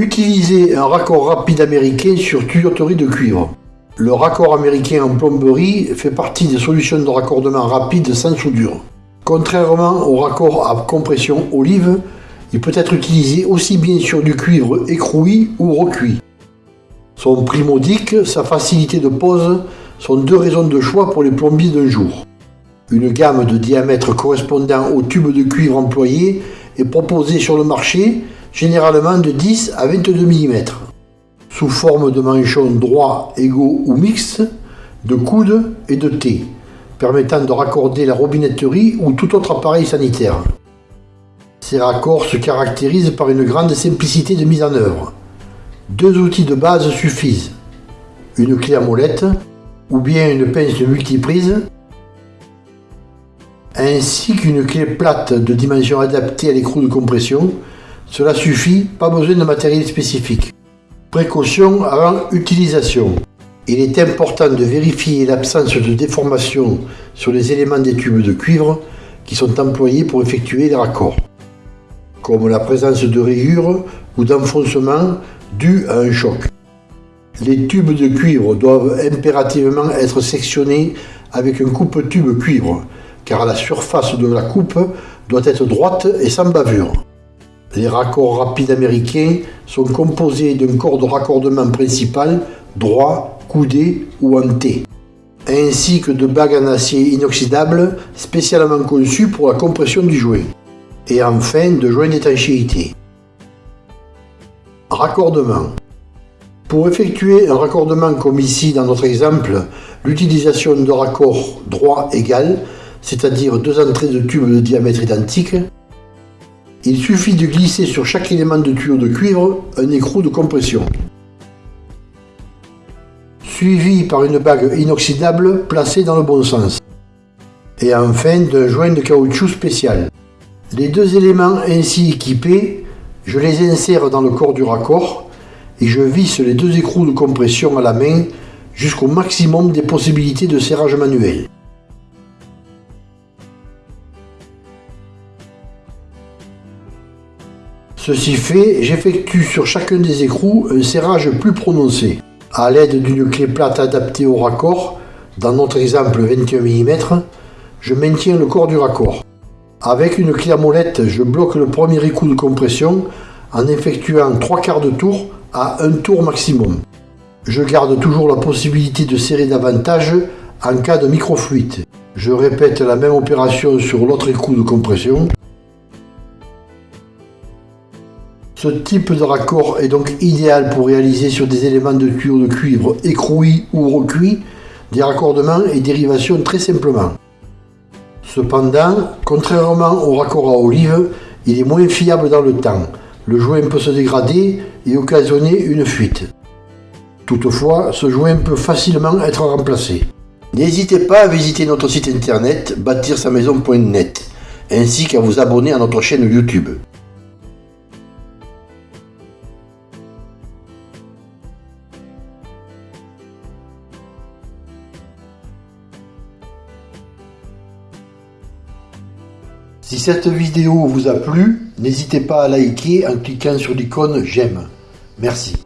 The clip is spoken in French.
Utilisez un raccord rapide américain sur tuyauterie de cuivre. Le raccord américain en plomberie fait partie des solutions de raccordement rapide sans soudure. Contrairement au raccord à compression olive, il peut être utilisé aussi bien sur du cuivre écroui ou recuit. Son prix modique, sa facilité de pose sont deux raisons de choix pour les plombiers d'un jour. Une gamme de diamètre correspondant au tube de cuivre employé est proposée sur le marché généralement de 10 à 22 mm, sous forme de manchons droits, égaux ou mixtes, de coude et de T, permettant de raccorder la robinetterie ou tout autre appareil sanitaire. Ces raccords se caractérisent par une grande simplicité de mise en œuvre. Deux outils de base suffisent. Une clé à molette ou bien une pince multiprise ainsi qu'une clé plate de dimension adaptée à l'écrou de compression cela suffit, pas besoin de matériel spécifique. Précaution avant utilisation. Il est important de vérifier l'absence de déformation sur les éléments des tubes de cuivre qui sont employés pour effectuer les raccords, comme la présence de rayures ou d'enfoncements dus à un choc. Les tubes de cuivre doivent impérativement être sectionnés avec un coupe-tube cuivre, car la surface de la coupe doit être droite et sans bavure. Les raccords rapides américains sont composés d'un corps de raccordement principal droit, coudé ou en T, ainsi que de bagues en acier inoxydable spécialement conçues pour la compression du joint, et enfin de joints d'étanchéité. Raccordement. Pour effectuer un raccordement comme ici dans notre exemple, l'utilisation de raccords droit égal, c'est-à-dire deux entrées de tubes de diamètre identique, il suffit de glisser sur chaque élément de tuyau de cuivre un écrou de compression, suivi par une bague inoxydable placée dans le bon sens, et enfin d'un joint de caoutchouc spécial. Les deux éléments ainsi équipés, je les insère dans le corps du raccord et je visse les deux écrous de compression à la main jusqu'au maximum des possibilités de serrage manuel. Ceci fait, j'effectue sur chacun des écrous un serrage plus prononcé. A l'aide d'une clé plate adaptée au raccord, dans notre exemple 21 mm, je maintiens le corps du raccord. Avec une clé à molette, je bloque le premier écrou de compression en effectuant 3 quarts de tour à un tour maximum. Je garde toujours la possibilité de serrer davantage en cas de microfluide. Je répète la même opération sur l'autre écrou de compression Ce type de raccord est donc idéal pour réaliser sur des éléments de tuyaux de cuivre écrouis ou recuits des raccordements et dérivations très simplement. Cependant, contrairement au raccord à olive, il est moins fiable dans le temps. Le joint peut se dégrader et occasionner une fuite. Toutefois, ce joint peut facilement être remplacé. N'hésitez pas à visiter notre site internet bâtir-sa-maison.net ainsi qu'à vous abonner à notre chaîne YouTube. Si cette vidéo vous a plu, n'hésitez pas à liker en cliquant sur l'icône j'aime. Merci.